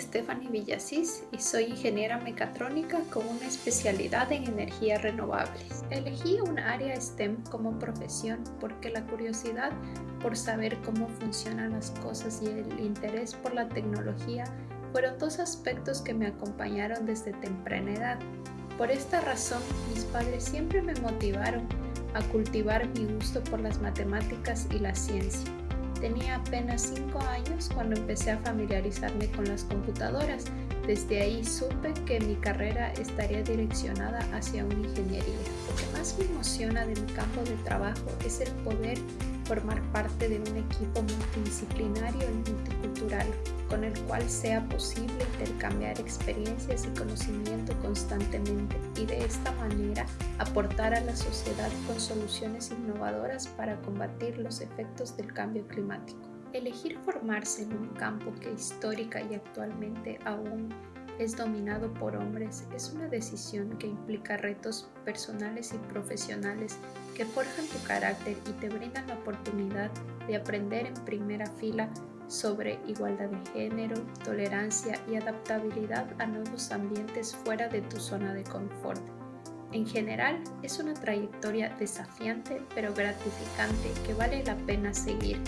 Stephanie Villasís y soy ingeniera mecatrónica con una especialidad en energías renovables. Elegí un área STEM como profesión porque la curiosidad por saber cómo funcionan las cosas y el interés por la tecnología fueron dos aspectos que me acompañaron desde temprana edad. Por esta razón, mis padres siempre me motivaron a cultivar mi gusto por las matemáticas y la ciencia. Tenía apenas 5 años cuando empecé a familiarizarme con las computadoras. Desde ahí supe que mi carrera estaría direccionada hacia una ingeniería. Lo que más me emociona de mi campo de trabajo es el poder formar parte de un equipo multidisciplinario y multicultural, con el cual sea posible intercambiar experiencias y conocimiento constantemente y de esta manera aportar a la sociedad con soluciones innovadoras para combatir los efectos del cambio climático. Elegir formarse en un campo que histórica y actualmente aún es dominado por hombres es una decisión que implica retos personales y profesionales que forjan tu carácter y te brindan la oportunidad de aprender en primera fila sobre igualdad de género, tolerancia y adaptabilidad a nuevos ambientes fuera de tu zona de confort. En general, es una trayectoria desafiante pero gratificante que vale la pena seguir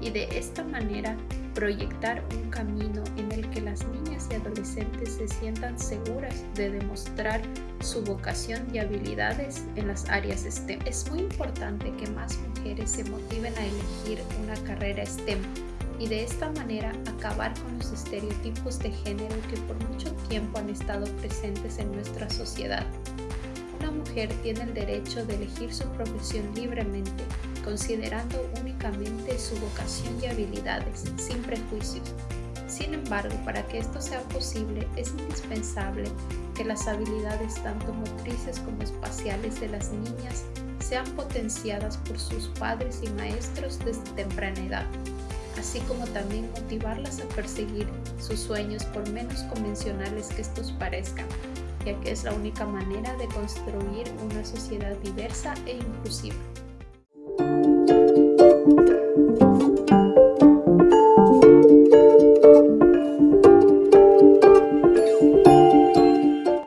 y de esta manera proyectar un camino en el que las niñas y adolescentes se sientan seguras de demostrar su vocación y habilidades en las áreas STEM. Es muy importante que más mujeres se motiven a elegir una carrera STEM y de esta manera acabar con los estereotipos de género que por mucho tiempo han estado presentes en nuestra sociedad. Una mujer tiene el derecho de elegir su profesión libremente considerando únicamente su vocación y habilidades, sin prejuicios. Sin embargo, para que esto sea posible, es indispensable que las habilidades tanto motrices como espaciales de las niñas sean potenciadas por sus padres y maestros desde temprana edad, así como también motivarlas a perseguir sus sueños por menos convencionales que estos parezcan, ya que es la única manera de construir una sociedad diversa e inclusiva.